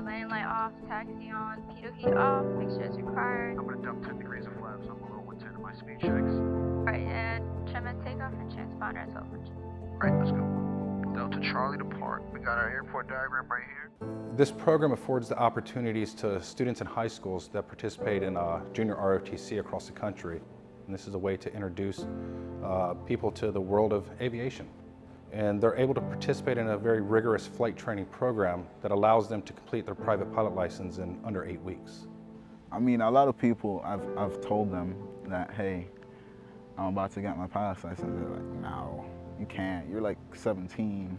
Uh, landing light off, taxi on, pitot heat off, fixtures required. I'm gonna dump 10 degrees of flaps. I'm below 110 in my speed checks. Alright, and trim and takeoff and transponder as well. Alright, let's go. Delta Charlie depart. We got our airport diagram right here. This program affords the opportunities to students in high schools that participate in uh, junior ROTC across the country. And this is a way to introduce uh, people to the world of aviation. And they're able to participate in a very rigorous flight training program that allows them to complete their private pilot license in under eight weeks. I mean, a lot of people, I've, I've told them that, hey, I'm about to get my pilot's license. They're like, no, you can't. You're like 17.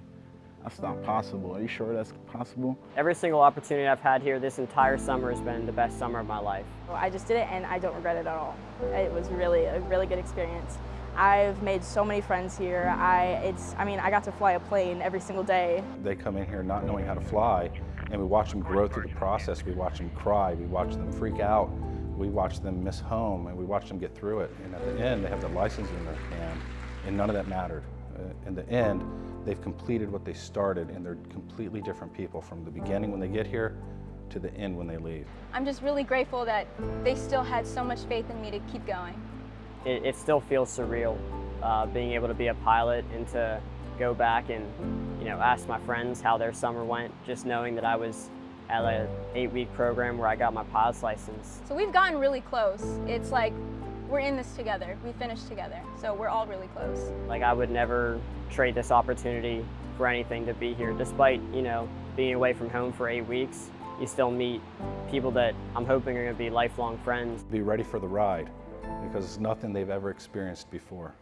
That's not possible. Are you sure that's possible? Every single opportunity I've had here this entire summer has been the best summer of my life. I just did it and I don't regret it at all. It was really a really good experience. I've made so many friends here. I, it's, I mean, I got to fly a plane every single day. They come in here not knowing how to fly, and we watch them grow through the process. We watch them cry. We watch them freak out. We watch them miss home, and we watch them get through it. And at the end, they have the license in their hand, and none of that mattered. Uh, in the end, they've completed what they started, and they're completely different people from the beginning when they get here to the end when they leave. I'm just really grateful that they still had so much faith in me to keep going it, it still feels surreal uh, being able to be a pilot and to go back and you know ask my friends how their summer went, just knowing that I was at an eight-week program where I got my pilot's license. So we've gotten really close. It's like we're in this together. We finished together. So we're all really close. Like I would never trade this opportunity for anything to be here, despite you know being away from home for eight weeks. You still meet people that I'm hoping are going to be lifelong friends. Be ready for the ride because it's nothing they've ever experienced before.